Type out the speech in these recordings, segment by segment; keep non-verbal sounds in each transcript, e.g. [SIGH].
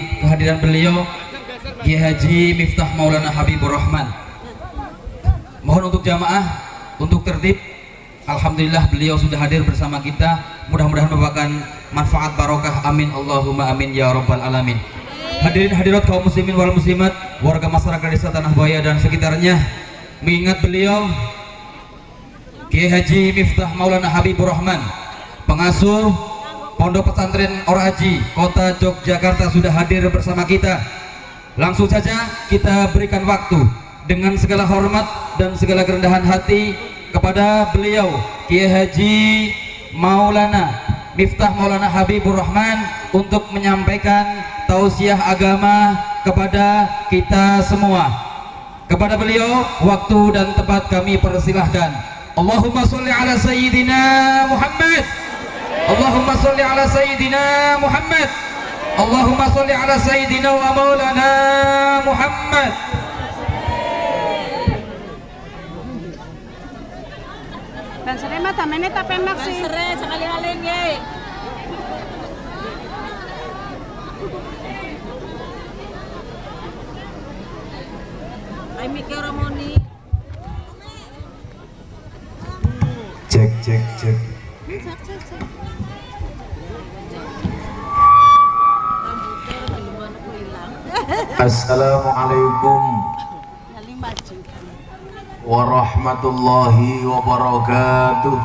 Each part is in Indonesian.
Kehadiran beliau Kiai Haji Miftah Maulana Habibur Rahman. Mohon untuk jamaah Untuk tertib Alhamdulillah beliau sudah hadir bersama kita. Mudah-mudahan merupakan manfaat barokah. Amin. Allahumma amin ya rabbal alamin. Hadirin hadirat kaum muslimin wal muslimat Warga masyarakat desa Tanah Buaya dan sekitarnya Mengingat beliau Kiai Haji Miftah Maulana Habibur Rahman Pengasuh Pondok Pesantren Oraji Kota Yogyakarta sudah hadir bersama kita. Langsung saja kita berikan waktu Dengan segala hormat dan segala kerendahan hati Kepada beliau Kiai Haji Maulana Miftah Maulana Habibur Rahman Untuk menyampaikan tausiah agama kepada kita semua. Kepada beliau waktu dan tempat kami persilahkan. Allahumma salli ala Sayyidina Muhammad Allahumma salli ala Sayyidina Muhammad Allahumma salli ala Sayyidina wa Maulana Muhammad Dan sere mah tamene tapemak sih. Sere sekali-kali ye. Ay mikir Ramoni. cek cek cek Rambutnya Assalamualaikum warahmatullahi wabarakatuh.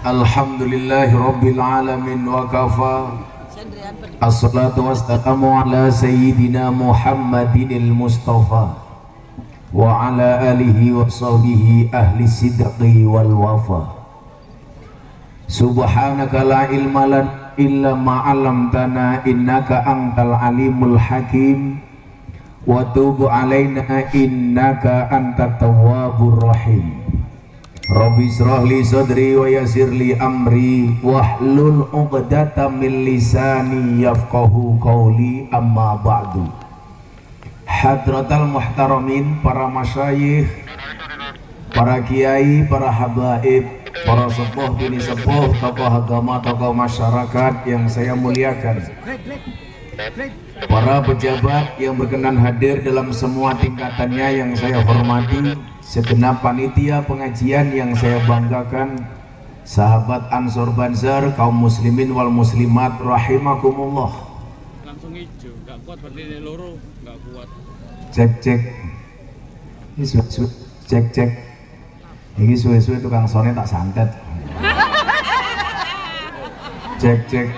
Alhamdulillahi rabbil alamin wa kafa Assalatu wassalamu ala sayyidina Muhammadinil Mustafa wa ala alihi wa sahbihi ahli sidqi wal wafa Subhanaka la ilma lan illa ma 'allamtana innaka antal alimul hakim. Wa tub alaina innaka antat tawwabur rahim. Rabbi israh li sadri wa yassir li amri wahlul 'uqdatam min lisani yafqahu qawli. Amma ba'du. Hadratal muhtaramin para masyayikh para kiai, para habaib, para sepuh bini sepuh, tokoh agama, tokoh masyarakat yang saya muliakan. Para pejabat yang berkenan hadir dalam semua tingkatannya yang saya hormati segenap panitia pengajian yang saya banggakan sahabat Ansor Banzar kaum muslimin wal muslimat rahimakumullah. Langsung hijau nggak kuat berdiri loro nggak kuat. Cek cek. Cek cek ini suwe suwe tukang sone tak santet. Cek cek.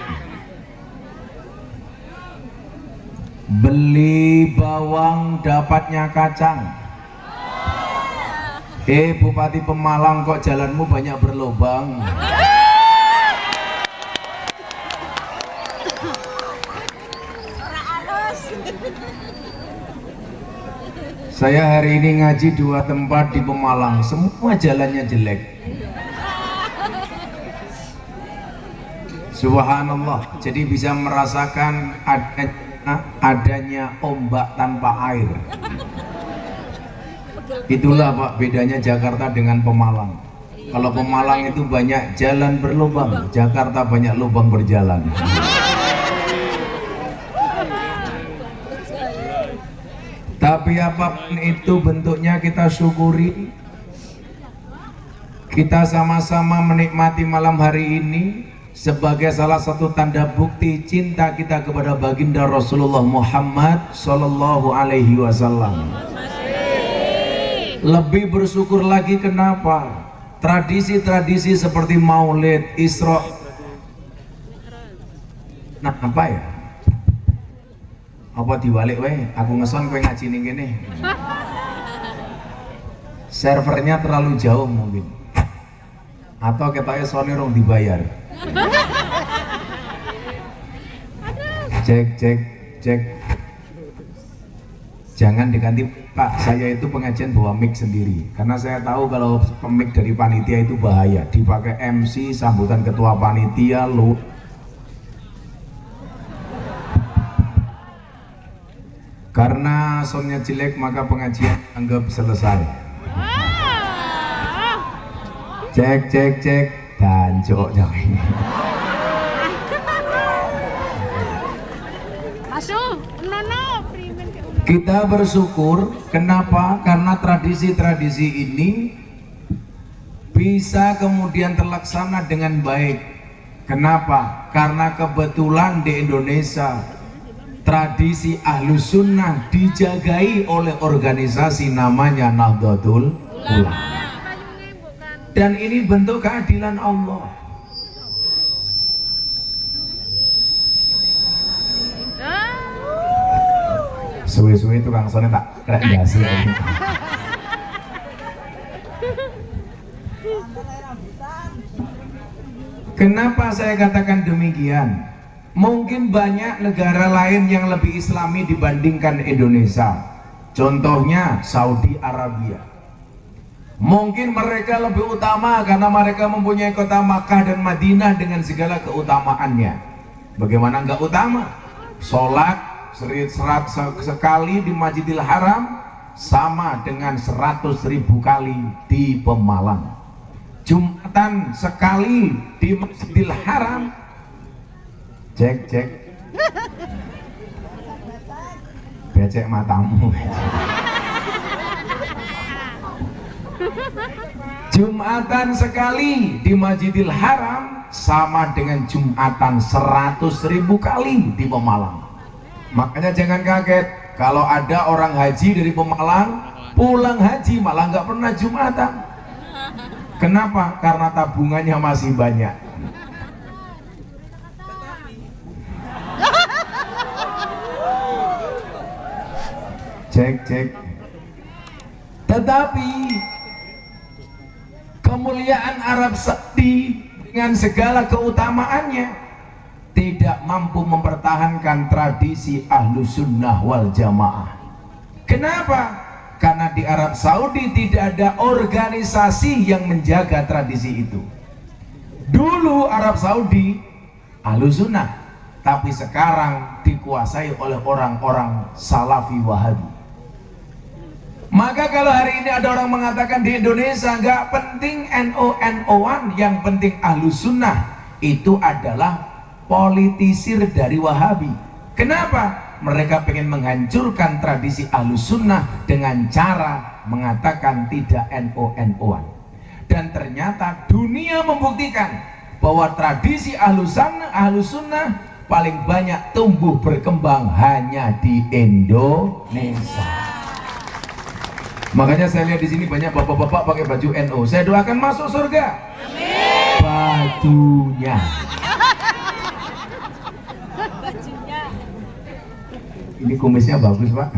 Beli bawang dapatnya kacang. Eh Bupati Pemalang kok jalanmu banyak berlobang Saya hari ini ngaji dua tempat di Pemalang, semua jalannya jelek. Subhanallah, jadi bisa merasakan adanya, adanya ombak tanpa air. Itulah Pak bedanya Jakarta dengan Pemalang. Kalau Pemalang itu banyak jalan berlubang, Jakarta banyak lubang berjalan. Tapi apa pun itu bentuknya kita syukuri. Kita sama-sama menikmati malam hari ini Sebagai salah satu tanda bukti cinta kita kepada baginda Rasulullah Muhammad Sallallahu Alaihi Wasallam. Lebih bersyukur lagi kenapa? Tradisi-tradisi seperti maulid, isra. Nah apa ya? Apa diwalik wae aku ngeson kowe ngaji ning kene. Servernya terlalu jauh mungkin. Atau ketoknya sone rong dibayar. Cek cek cek. Jangan diganti pak. Saya itu pengajian bawa mic sendiri. Karena saya tahu kalau mic dari panitia itu bahaya. Dipakai MC sambutan ketua panitia lu karena soundnya jelek maka pengajian anggap selesai. Cek cek cek. Dan cok kita bersyukur. Kenapa? Karena tradisi-tradisi ini bisa kemudian terlaksana dengan baik. Kenapa? Karena kebetulan di Indonesia tradisi ahlus sunnah dijagai oleh organisasi namanya Nahdlatul Ulama. Dan ini bentuk keadilan Allah. Suwe-suwe tukang sone tak krek jasi Kenapa saya katakan demikian? Mungkin banyak negara lain yang lebih islami dibandingkan Indonesia. Contohnya Saudi Arabia. Mungkin mereka lebih utama karena mereka mempunyai kota Makkah dan Madinah dengan segala keutamaannya. Bagaimana enggak utama? Sholat serat se- sekali di Masjidil Haram sama dengan 100 ribu kali di Pemalang. Jumatan sekali di Masjidil Haram. Cek cek. Becek matamu. Jumatan sekali di Masjidil Haram sama dengan Jumatan 100 ribu kali di Pemalang. Makanya jangan kaget kalau ada orang haji dari Pemalang pulang haji malah nggak pernah Jumatan. Kenapa? Karena tabungannya masih banyak. Cek cek. Tetapi kemuliaan Arab Saudi dengan segala keutamaannya tidak mampu mempertahankan tradisi ahlu sunnah wal jamaah. Kenapa? Karena di Arab Saudi tidak ada organisasi yang menjaga tradisi itu. Dulu Arab Saudi ahlu sunnah, tapi sekarang dikuasai oleh orang-orang salafi wahabi. Maka kalau hari ini ada orang mengatakan di Indonesia nggak penting NO NO-an, yang penting ahlu sunnah itu adalah politisir dari Wahabi. Kenapa? Mereka pengen menghancurkan tradisi ahlu sunnah dengan cara mengatakan tidak NO NO-an. Dan ternyata dunia membuktikan bahwa tradisi ahlu sunnah, ahlu sunnah paling banyak tumbuh berkembang hanya di Indonesia. Makanya saya lihat di sini banyak bapak-bapak pakai baju NO. Saya doakan masuk surga. Bajunya. Ini kumisnya bagus pak.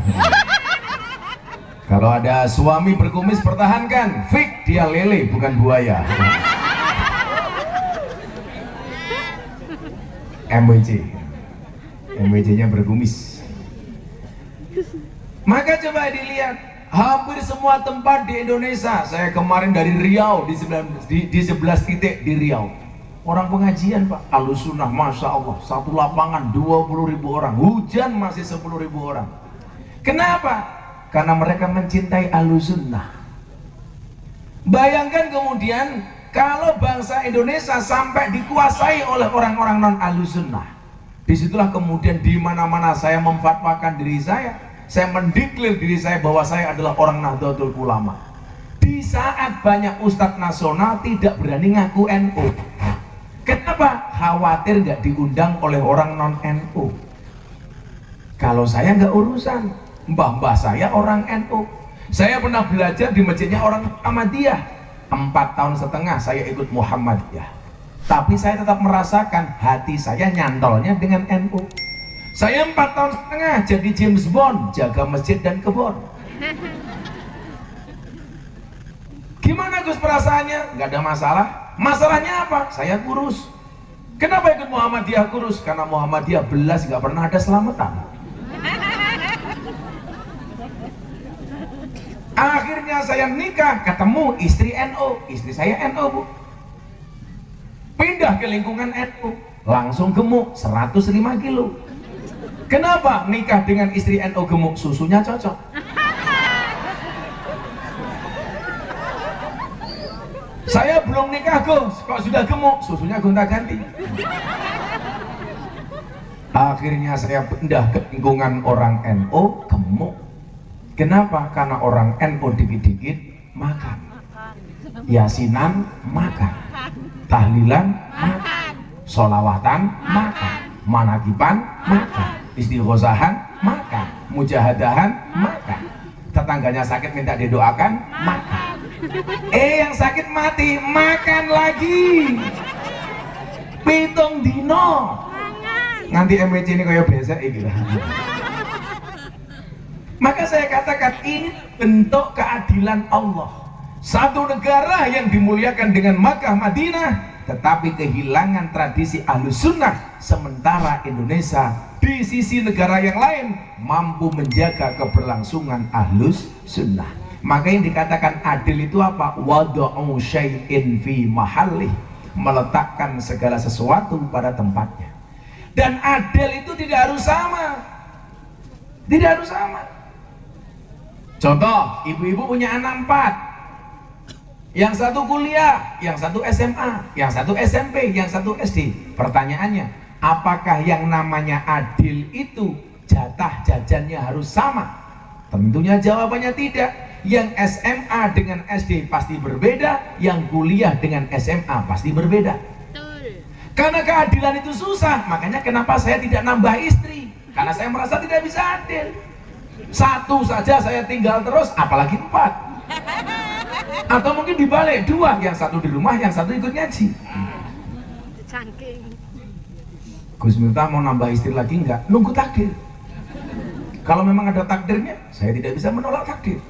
Kalau ada suami berkumis pertahankan. Fik dia lele bukan buaya. MWC. MWC-nya berkumis. Maka coba dilihat hampir semua tempat di Indonesia saya kemarin dari Riau di 11, di, di 11 titik di Riau. Orang pengajian pak. Alusunah Masya Allah. Satu lapangan 20 ribu orang. Hujan masih 10 ribu orang. Kenapa? karena mereka mencintai alusunnah bayangkan kemudian kalau bangsa Indonesia sampai dikuasai oleh orang-orang non alusunnah di situlah kemudian di mana-mana saya memfatwakan diri saya saya mendeklir diri saya bahwa saya adalah orang Nahdlatul Ulama. Di saat banyak ustadz nasional tidak berani ngaku NU. Kenapa? Khawatir nggak diundang oleh orang non NU. Kalau saya nggak urusan, mbah-mbah saya orang NU. Saya pernah belajar di masjidnya orang Muhammadiyah. Empat tahun setengah saya ikut Muhammadiyah. Tapi saya tetap merasakan hati saya nyantolnya dengan NU. Saya empat tahun setengah jadi James Bond, jaga masjid dan kebun. Gimana Gus perasaannya? Gak ada masalah. Masalahnya apa? Saya kurus. Kenapa ikut Muhammadiyah kurus? Karena Muhammadiyah belas gak pernah ada selamatan. Akhirnya saya nikah, ketemu istri NU, istri saya NU bu. Pindah ke lingkungan NU, langsung gemuk 105 kilo. Kenapa nikah dengan istri NU gemuk? Susunya cocok? saya belum nikah Gus. Kok sudah gemuk? Susunya gonta ganti akhirnya saya pindah ke lingkungan orang NO gemuk. Kenapa? karena orang NO dikit-dikit makan. Yasinan makan. Tahlilan makan. Solawatan makan. Manakiban makan istighosahan makan. Mujahadahan makan. Tetangganya sakit minta didoakan makan. Eh yang sakit mati makan lagi. Pitung dino. Nanti MWC ini kayak biasa gitu maka saya katakan ini bentuk keadilan Allah. Satu negara yang dimuliakan dengan Makkah Madinah tetapi kehilangan tradisi ahlus sunnah sementara Indonesia di sisi negara yang lain mampu menjaga keberlangsungan ahlus sunnah. Maka yang dikatakan adil itu apa? Wadu'u syai'in fi mahallih. Meletakkan segala sesuatu pada tempatnya. Dan adil itu tidak harus sama. Tidak harus sama. Contoh ibu-ibu punya anak empat. Yang satu kuliah, yang satu SMA, yang satu SMP, yang satu SD. Pertanyaannya, apakah yang namanya adil itu jatah jajannya harus sama? Tentunya jawabannya tidak. Yang SMA dengan SD pasti berbeda, yang kuliah dengan SMA pasti berbeda. Karena keadilan itu susah, makanya kenapa saya tidak nambah istri? Karena saya merasa tidak bisa adil. Satu saja saya tinggal terus, apalagi empat atau mungkin dibalik dua yang satu di rumah yang satu ikut ngaji Cangking. Gus Miftah mau nambah istri lagi enggak nunggu takdir. Kalau memang ada takdirnya saya tidak bisa menolak takdir.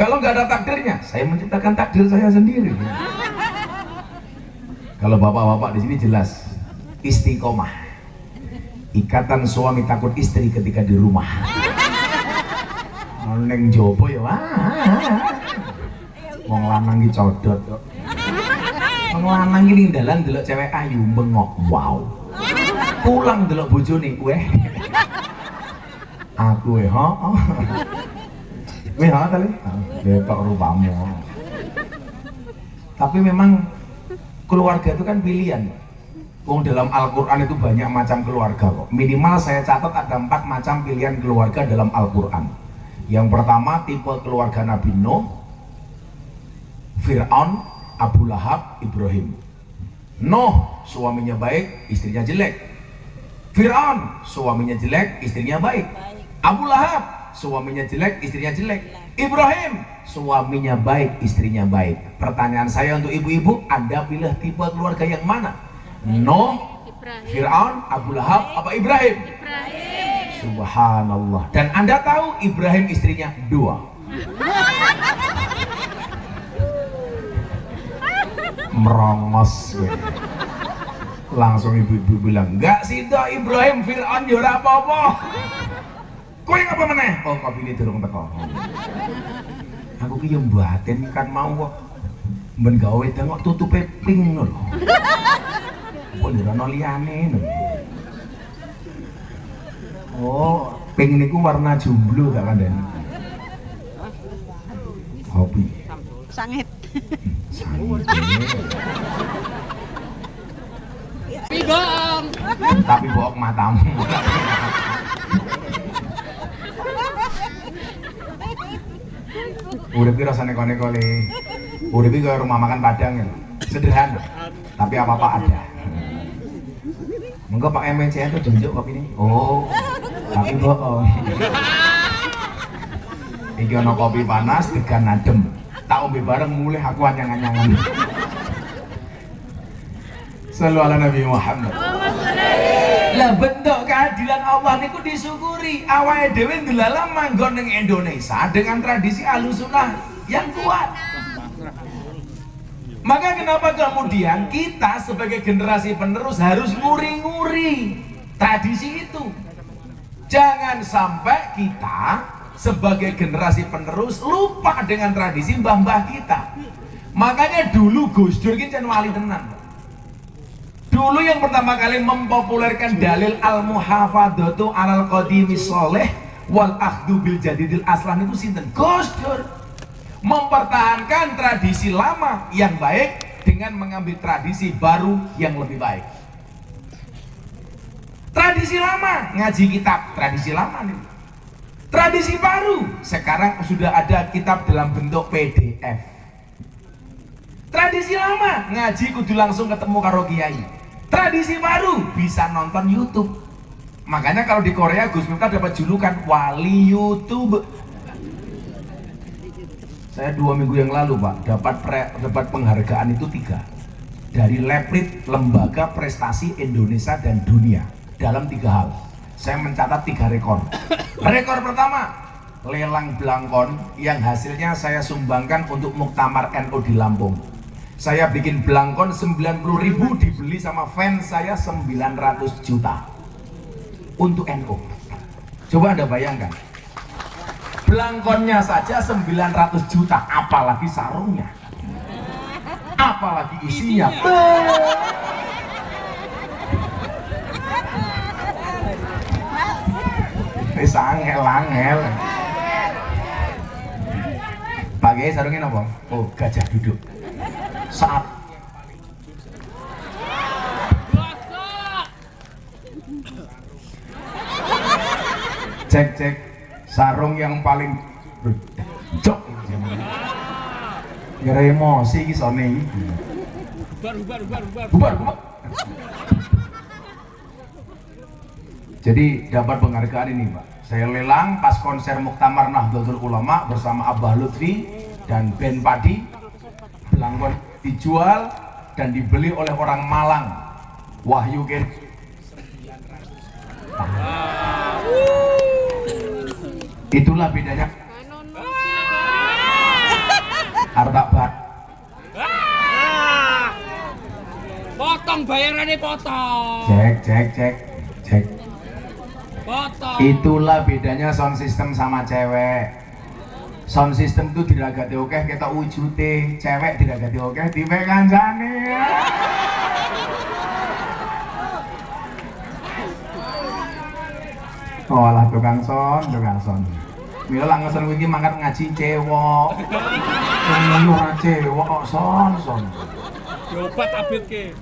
Kalau nggak ada takdirnya saya menciptakan takdir saya sendiri. Kalau bapak-bapak di sini jelas istiqomah. Ikatan suami takut istri ketika di rumah. Neng jopo ya wah wong lanang iki codot kok. Wong lanang delok cewek ayu bengok. Wow pulang delok bojone kowe aku eh ho kowe ha kali? Betok rupamu tapi memang keluarga itu kan pilihan. Wong dalam Al-Quran itu banyak macam keluarga kok. Minimal saya catat ada empat macam pilihan keluarga dalam Al-Quran. Yang pertama tipe keluarga Nabi Nuh Fir'aun, Abu Lahab, Ibrahim. Nuh, suaminya baik, istrinya jelek. Fir'aun, suaminya jelek, istrinya baik. Abu Lahab, suaminya jelek, istrinya jelek. Ibrahim, suaminya baik, istrinya baik. Pertanyaan saya untuk ibu-ibu, Anda pilih tipe keluarga yang mana? Nuh, Fir'aun, Abu Lahab, apa Ibrahim? Subhanallah. Dan Anda tahu Ibrahim istrinya dua. [LAUGHS] merongos gue. Langsung ibu-ibu bilang enggak sih do Ibrahim Fir'aun ya ora apa-apa. Kowe ngapa meneh? Oh kopi ini durung teko. Aku ki yo mbaten kan mau kok. Men gawe tengok tutupe ping lho. Kok ora ono liyane oh ping niku warna jomblo tak kandhani kopi. Sangit. Pigoong. tapi bohong matamu Urip ki rasane kone-kone. Urip ki kaya rumah makan Padang ya. Sederhana. Tapi apa-apa ada. Monggo Pak MNCN tuh junjuk kopi ini. Oh. Tapi bohong. Iki ana kopi panas degan adem. Tak ombe bareng mulai aku anyang-anyangan. Selalu ala Nabi Muhammad. Lah bentuk keadilan Allah niku disyukuri. Awake dhewe ndelalah manggon ning Indonesia dengan tradisi Ahlussunnah yang kuat. Maka kenapa kemudian kita sebagai generasi penerus harus nguri-nguri tradisi itu. Jangan sampai kita sebagai generasi penerus lupa dengan tradisi mbah-mbah kita. Makanya dulu Gus Dur ki wali tenan. Dulu yang pertama kali mempopulerkan dalil al-muhafadatu alal qadimi soleh wal akhdu bil jadidil aslan itu sinten? Gus Dur mempertahankan tradisi lama yang baik dengan mengambil tradisi baru yang lebih baik. Tradisi lama ngaji kitab, tradisi lama nih. Tradisi baru sekarang sudah ada kitab dalam bentuk PDF. Tradisi lama ngaji kudu langsung ketemu karo kiai. Tradisi baru bisa nonton YouTube. Makanya kalau di Korea Gus Miftah dapat julukan wali YouTube. Saya dua minggu yang lalu pak dapat pre- dapat penghargaan itu tiga dari Leprit Lembaga Prestasi Indonesia dan Dunia dalam tiga hal. Saya mencatat tiga rekor. Rekor pertama lelang belangkon yang hasilnya saya sumbangkan untuk Muktamar NU di Lampung. Saya bikin belangkon 90.000 dibeli sama fans saya 900 juta untuk NU. Coba Anda bayangkan. Belangkonnya saja 900 juta, apalagi sarungnya. Apalagi isinya. Wis angel-angel. Pakai sarungnya apa? Oh, gajah duduk. Saat cek cek sarung yang paling cok. Gara emosi iki sone iki. Bubar, bubar, bubar, bubar. bubar bubar. Jadi dapat penghargaan ini pak saya lelang pas konser Muktamar Nahdlatul Ulama bersama Abah Lutfi dan Ben Padi. Belangkon dijual dan dibeli oleh orang Malang Wahyu Ken itulah bedanya harta Ah! Potong bayarannya potong. cek cek cek cek Potong. itulah bedanya sound system sama cewek sound system itu diragati oke kita wujute cewek diragati oke tipe kancane oh lah tukang son tukang son Mila lah ngesen iki mangkat ngaji cewek. Ngono ora cewek kok son son. Coba tabit ke.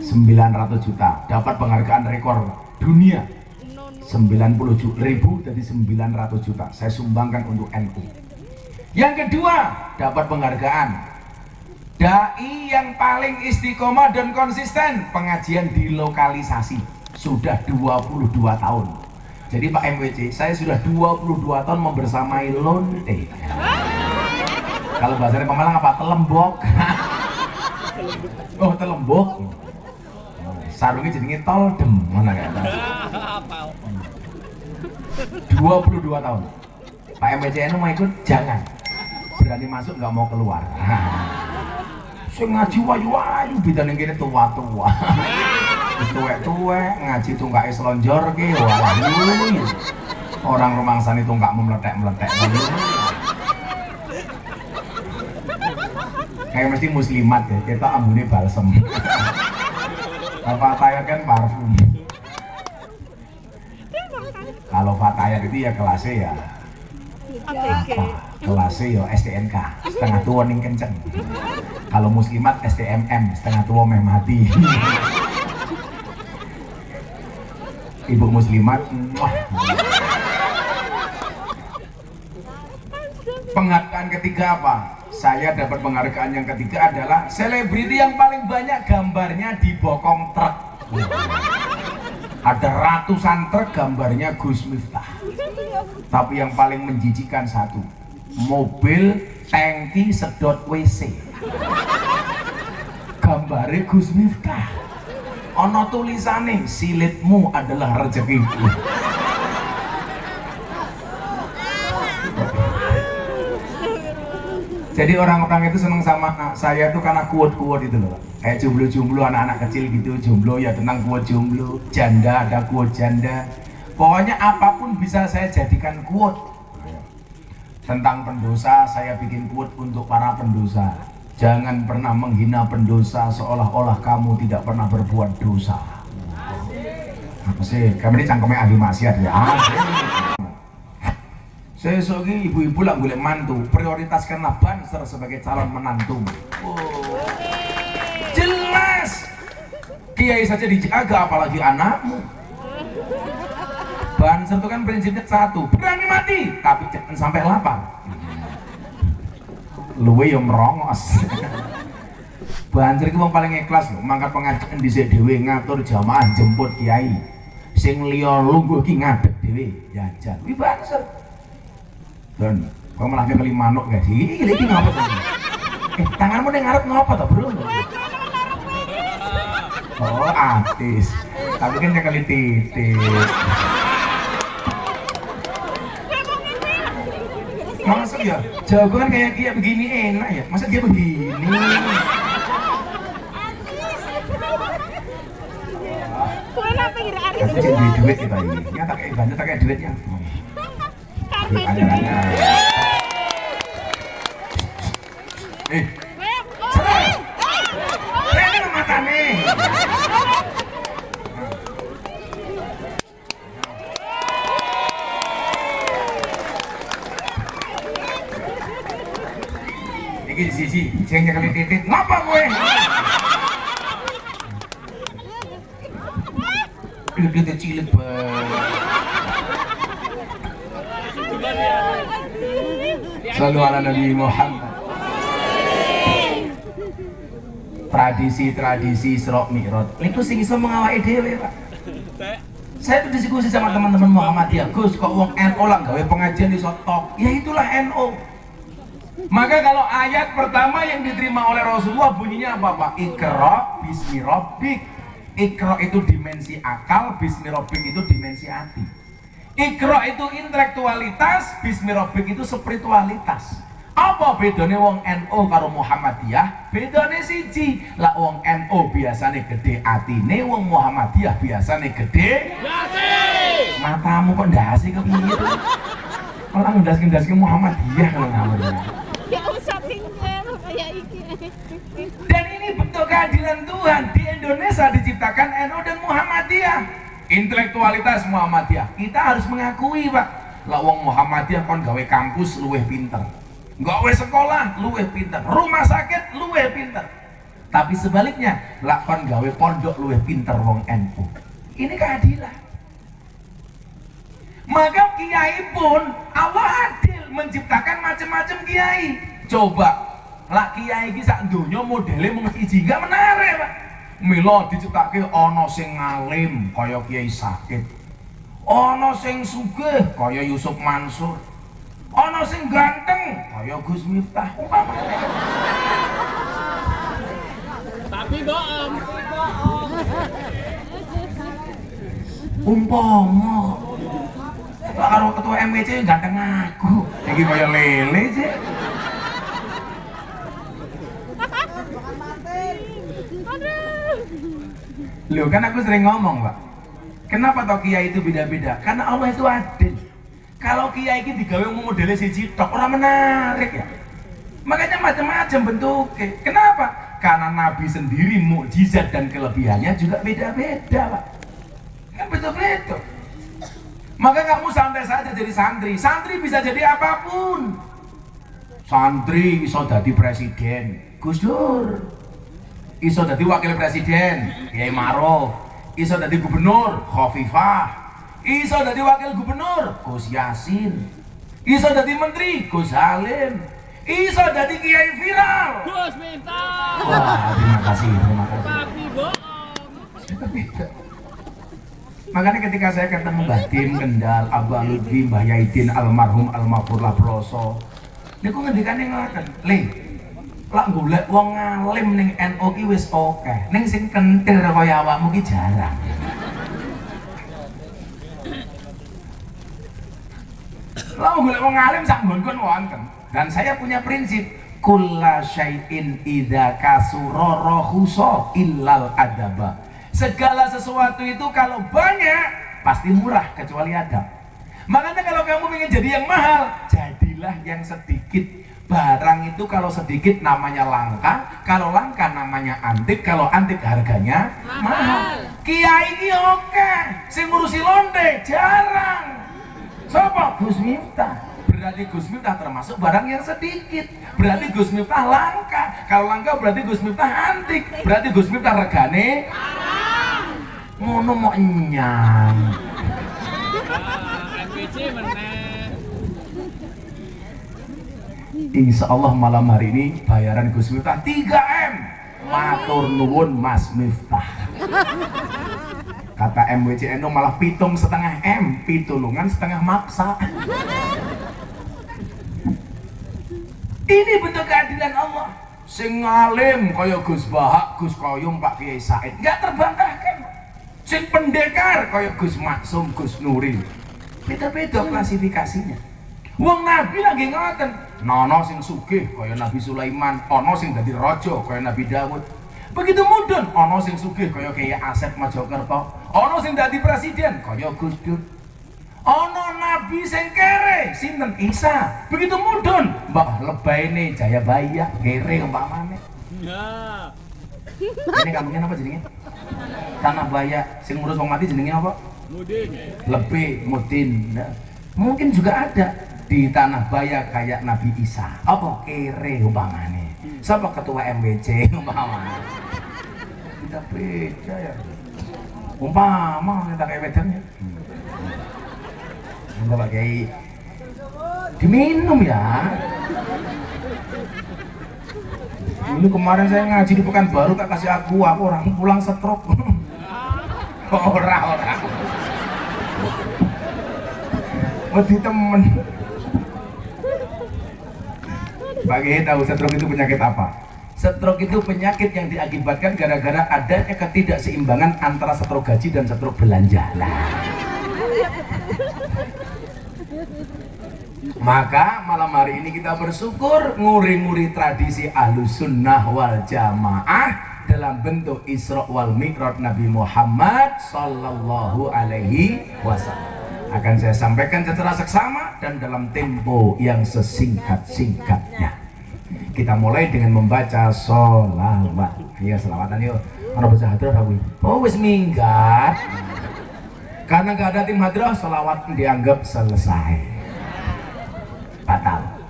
900 juta dapat penghargaan rekor dunia 90 ju- ribu jadi 900 juta. Saya sumbangkan untuk NU yang kedua dapat penghargaan. Dai yang paling istiqomah dan konsisten pengajian di lokalisasi sudah 22 tahun. Jadi Pak MWC saya sudah 22 tahun membersamai lonte. Kalau bahasa Pemalang apa? Telembok. [LAUGHS] Oh telembok? Sarungnya jadinya tol dem mana kayak? 22 tahun. Pak MBCN mau ikut? Jangan. Berani masuk nggak mau keluar. [LAUGHS] Saya ngaji wayu wayu bida ning kene tua tua [LAUGHS] tuwek tuwek ngaji tunggak selonjor ke wayu. Orang rumangsani tunggak meletek meletek kayak mesti muslimat ya kita ambune balsem. [LAUGHS] Apa Fatayat kan parfum kalau Fatayat itu ya kelasnya ya. Apa? Kelasnya ya STNK setengah tua ning kenceng. Kalau muslimat STMM setengah tua meh mati. Ibu muslimat wah penghargaan ketiga apa? Saya dapat penghargaan yang ketiga adalah selebriti yang paling banyak gambarnya di bokong truk ada ratusan truk gambarnya Gus Miftah. Tapi yang paling menjijikan satu mobil tangki sedot WC gambarnya Gus Miftah. Ono tulisane silitmu adalah rezekiku jadi orang-orang itu seneng sama ah, saya tuh karena kuat-kuat itu loh. Kayak jomblo-jomblo anak-anak kecil gitu jomblo ya tenang kuat jomblo janda ada kuat janda. Pokoknya apa pun bisa saya jadikan kuat tentang pendosa saya bikin kuat untuk para pendosa. Jangan pernah menghina pendosa seolah-olah kamu tidak pernah berbuat dosa. Apa sih? Kami ini cangkemnya ahli maksiat ya? Asik. Sesuk iki ibu-ibu lah golek mantu, prioritaskanlah Banser sebagai calon menantu. Jelas. Kiai saja dijaga apalagi anakmu. Banser itu kan prinsipnya satu, berani mati, tapi jangan sampai lapar. Luwe yang merongos. Banser itu wong paling ikhlas loh, mangkat pengajian dhisik dhewe ngatur jamaah jemput kiai. Sing liya lungguh ki ngadeg dhewe jajan. Kuwi Banser. Dan kok malah kali manuk guys. Iki iki ngapa to? Eh, tanganmu ning ngarep ngapa to, Bro? Oh, artis. Tapi kan kali titik. Masuk ya? Jago kan kayak kayak begini enak ya. Masa dia begini? Kue apa kira hari Aku jadi duit duit kita ini. Nyata kayak banyak tak kayak duitnya. Eh, sadar. Ini sisi, sing nyekeli titit, ngapa gue? Selalu ala Nabi Muhammad. Tradisi-tradisi Isra Mi'raj. Niku sing iso mengawaki dhewe, Pak. Saya tuh diskusi sama teman-teman Muhammadiyah, Gus, kok wong NO lah gawe pengajian di sotok. Ya itulah NO. Maka kalau ayat pertama yang diterima oleh Rasulullah bunyinya apa Pak? Ikra bismi rabbik. Ikra itu dimensi akal, bismi rabbik itu dimensi hati. Ikra itu intelektualitas, bismi rabbik itu spiritualitas. Apa bedanya wong NO karo Muhammadiyah? Bedanya siji. Lah wong NO biasanya gede atine, wong Muhammadiyah biasanya gede matamu kok ndasi kepiye tuh? Malah ndas-ndas ke Muhammadiyah kalau ngawur. ya usah tinggal kayak iki. Dan ini bentuk keadilan Tuhan. Di Indonesia diciptakan NU dan Muhammadiyah. Intelektualitas Muhammadiyah. Kita harus mengakui, Pak. Lah wong Muhammadiyah kon gawe kampus luweh pinter. Gawe sekolah luweh pinter. Rumah sakit luweh pinter. Tapi sebaliknya, lah kon gawe pondok luweh pinter wong NU. Ini keadilan. Maka kiai pun Allah adil menciptakan macam-macam kiai. Coba lah kiai donya modele mung siji gak menarik, Pak. Mila diciptake ana sing ngalim kaya Kiai Sakit. Ana sing sugih kaya Yusuf Mansur. Ana sing ganteng kaya Gus Miftah. Umpamane. Tapi bohong. Umpama karo ketua MWC ganteng aku. Iki kaya lele sih. Loh kan aku sering ngomong pak. Kenapa toh kiai itu beda-beda? Karena Allah itu adil. Kalau kiai itu digawe mau modelnya siji tok orang menarik ya. Makanya macam-macam bentuknya Kenapa? Karena Nabi sendiri mukjizat dan kelebihannya juga beda-beda pak. Kan betul-betul Maka kamu santai saja jadi santri. Santri bisa jadi apa pun. Santri bisa jadi presiden. Gus Dur iso jadi wakil presiden Kiai Maruf. Iso jadi gubernur Khofifah. Iso jadi wakil gubernur Gus Yasin. Iso jadi menteri Gus Halim. Iso jadi kiai viral. Gus minta. wah terima kasih terima kasih. Tapi bohong. makanya ketika saya ketemu Mbah Tim Kendal Abah Lutfi Mbah Yaidin almarhum almarhum Labroso ini kok ngendikannya ngelakan lah golek wong ngalim ning NU ki wis oke. Ning sing kentir kaya awakmu ki jarang. Lah golek wong ngalim sak nggon wonten. Dan saya punya prinsip kulla syai'in idza kasura rahusa illal adaba. Segala sesuatu itu kalau banyak pasti murah kecuali adab. Makanya kalau kamu ingin jadi yang mahal jadilah yang sedikit barang itu kalau sedikit namanya langka kalau langka namanya antik kalau antik harganya mahal, kiai ini oke sing ngurusi londe jarang Sopo Gus Miftah berarti Gus Miftah termasuk barang yang sedikit berarti Gus Miftah langka kalau langka berarti Gus Miftah antik berarti Gus Miftah regane ngono mau nyang Ah, MPC meneh. Insya Allah malam hari ini bayaran Gus Miftah 3M matur nuwun Mas Miftah. Kata MWCNO malah pitung setengah M pitulungan setengah maksa. Ini bentuk keadilan Allah. Sing ngalim kaya Gus Bahak, Gus Koyum, Pak Kiai Said. Nggak terbantahkan. Sing pendekar kaya Gus Maksum, Gus Nuril beda-beda klasifikasinya. Wong Nabi lagi ngoten. Nono sing sugih kaya Nabi Sulaiman, ono sing dadi raja kaya Nabi Dawud. Begitu mudun, ono sing sugih kaya Kiai Asep Mojokerto, ono sing dadi presiden kaya Gus Dur. Ono nabi sing kere, sinten Isa. Begitu mudun, mbak lebaine Jayabaya, kere umpamane. Ya. Ini kampungnya apa jenenge? Tanah Baya, sing ngurus wong mati jenenge apa? Mudin. lebih mudin Nah, mungkin juga ada di tanah baya kayak Nabi Isa. Apa kere umpamane? Siapa ketua MBC [LAUGHS] umpamane? Tidak beda ya. Umpama kita kayak bedanya enggak pakai diminum ya. Ini kemarin saya ngaji di Pekanbaru tak kasih aku aku orang pulang stroke. [LAUGHS] Ora ora wedi temen Pak Kiai tahu stroke itu penyakit apa? Stroke itu penyakit yang diakibatkan gara-gara adanya ketidakseimbangan antara stroke gaji dan stroke belanja. Lah. Maka malam hari ini kita bersyukur nguri-nguri tradisi ahlus sunnah wal jamaah dalam bentuk Isra wal Mi'raj Nabi Muhammad Sallallahu Alaihi Wasallam akan saya sampaikan secara seksama dan dalam tempo yang sesingkat-singkatnya kita mulai dengan membaca sholawat ya selawatan yuk. Mana baca hadrah aku. Oh wis minggat. Karena nggak ada tim hadrah sholawat dianggap selesai. Batal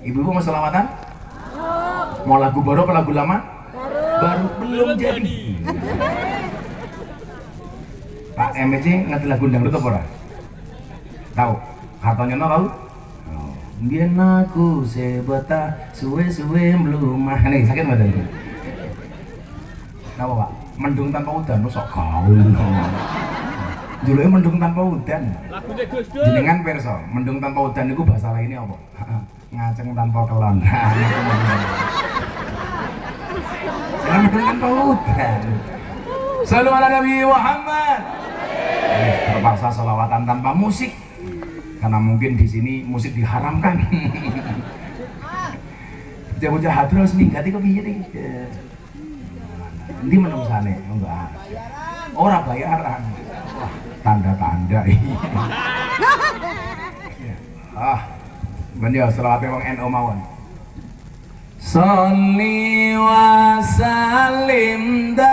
ibu-ibu mau sholawatan mau lagu baru apa lagu lama? Baru belum jadi. Pak MJ ngerti lagu dangdut apa ora? Tahu? Katanya no tahu? Biar aku sebeta suwe-suwe melumah nih sakit nggak tadi? Tahu pak? Mendung tanpa udan, sok gaul. Dulu mendung tanpa udan. Lagunya Gus Dur. Jenengan perso, mendung tanpa udan itu bahasa lainnya apa? [LAUGHS] Ngaceng tanpa kelon. Jangan [LAUGHS] mendung tanpa udan. Selalu ala Nabi Muhammad. Terpaksa selawatan tanpa musik karena mungkin di sini musik diharamkan. Bocah-bocah hadroh seminggat itu piye iki? Ini menung sana, enggak. Orang bayaran. Wah, tanda-tanda ini. [LAUGHS] ah, bener selawatnya wong NU mawon. Salli wa salim daiman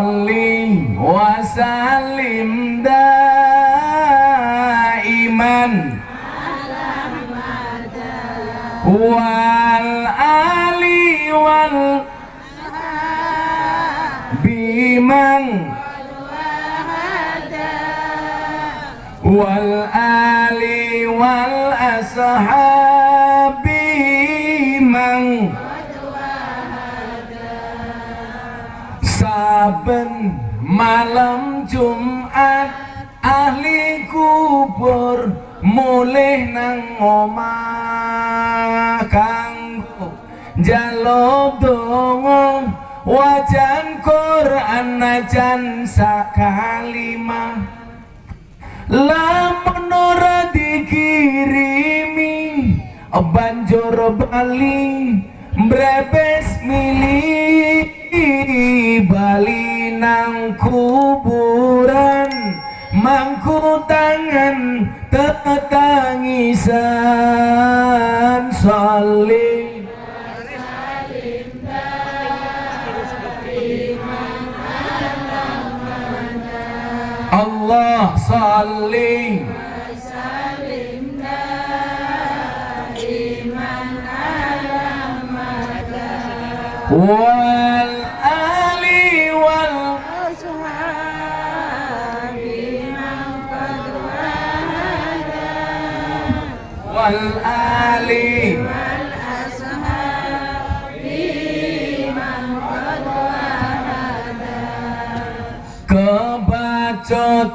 Salli wa salim daiman. Wal ali wal bimang saben malam Jumat ahli kubur mulih nang omah. Kanggo njaluk donga wajan Quran najan sakalimah. Lamun ora dikirimi banjur bali mbrebes mili salli wal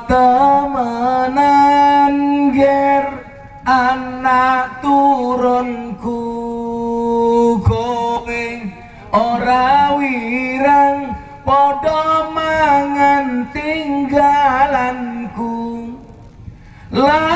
temenan ger anak turunku kowe. Ora wirang padha mangan tinggalanku. Lamun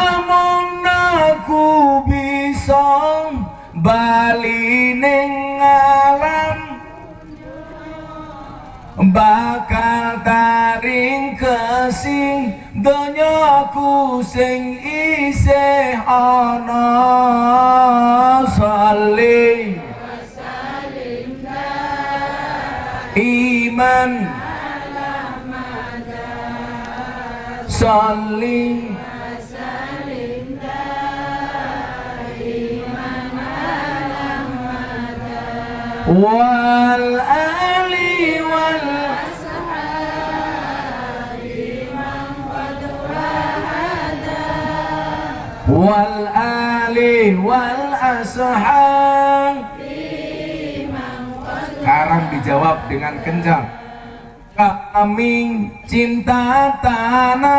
donyaku sing isih ana saling iman. Saling wal ali wal wal ali wal ashab sekarang dijawab dengan kencang. Kami cinta tanah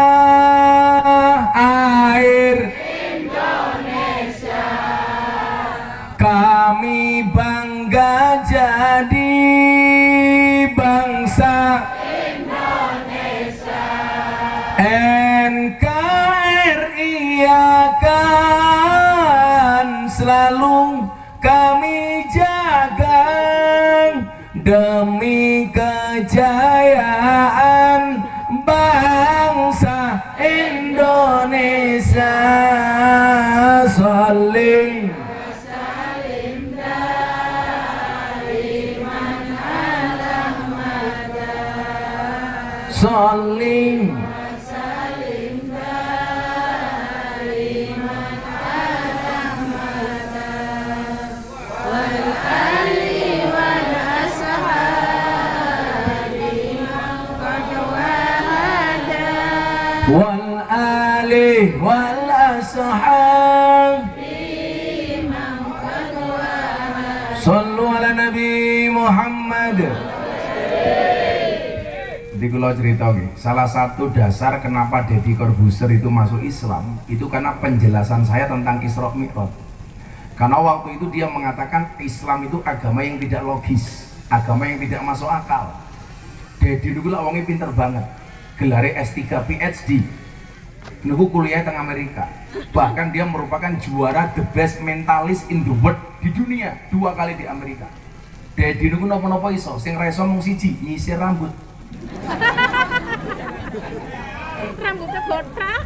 air. Kami bangga jadi demi kejayaan kalau cerita nggih, salah satu dasar kenapa Deddy Corbuzier itu masuk Islam itu karena penjelasan saya tentang Isra Mi'raj. Karena waktu itu dia mengatakan Islam itu agama yang tidak logis, agama yang tidak masuk akal. Deddy dulu lah wongnya pinter banget, gelare S3 PhD. Nunggu kuliah teng Amerika. Bahkan dia merupakan juara the best mentalist in the world di dunia dua kali di Amerika. Deddy nunggu nopo-nopo iso, sing reso mung siji, nyisir rambut. Rambutnya botak.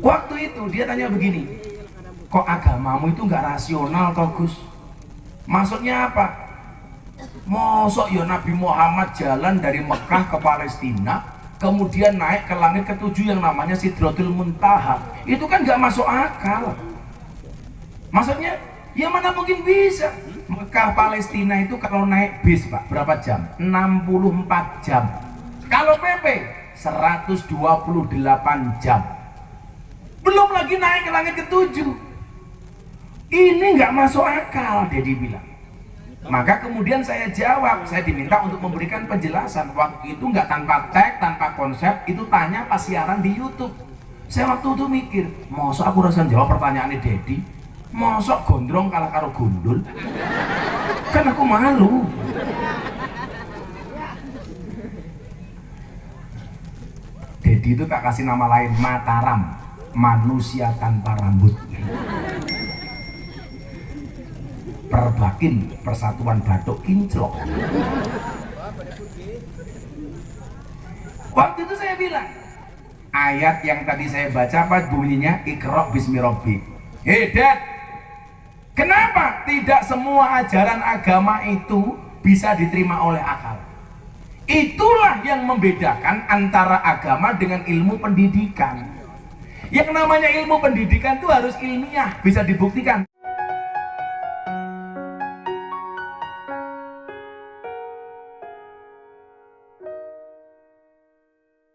Waktu itu dia tanya begini, kok agamamu itu nggak rasional toh Gus? Maksudnya apa? Mosok ya Nabi Muhammad jalan dari Mekah ke Palestina, kemudian naik ke langit ketujuh yang namanya Sidratul Muntaha. Itu kan nggak masuk akal. Maksudnya, ya mana mungkin bisa? Mekah Palestina itu kalau naik bis Pak, berapa jam? 64 jam. Kalau PP 128 jam. Belum lagi naik ke langit ketujuh. Ini nggak masuk akal, Dedi bilang. Maka kemudian saya jawab, saya diminta untuk memberikan penjelasan. Waktu itu nggak tanpa tag, tanpa konsep, itu tanya pas siaran di YouTube. Saya waktu itu mikir, mosok aku rasa jawab pertanyaannya Dedi, mosok gondrong kalah karo gundul, kan aku malu. Dedi itu tak kasih nama lain Mataram, manusia tanpa rambut. Perbakin Persatuan Batuk Kinclok. Waktu itu saya bilang, ayat yang tadi saya baca apa bunyinya Iqra bismi rabbik. Kenapa tidak semua ajaran agama itu bisa diterima oleh akal? itulah yang membedakan antara agama dengan ilmu pendidikan yang namanya ilmu pendidikan itu harus ilmiah bisa dibuktikan